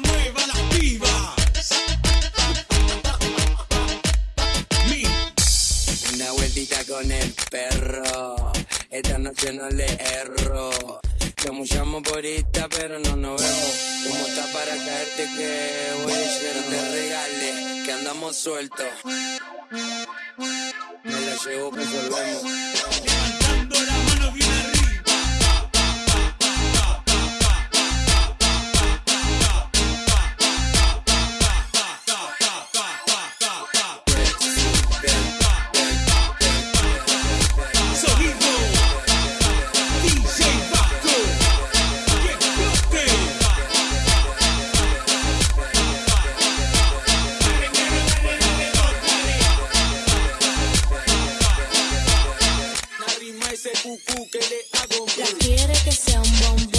mueva las pibas. Mi, Una vueltita con el perro. Esta noche no le erro. Chamullamos por esta, pero no nos vemos. ¿Cómo está para caerte que voy a llegar? Te regale, que andamos sueltos. Me la llevo, pues volvemos. que. La quiere que sea un bombón.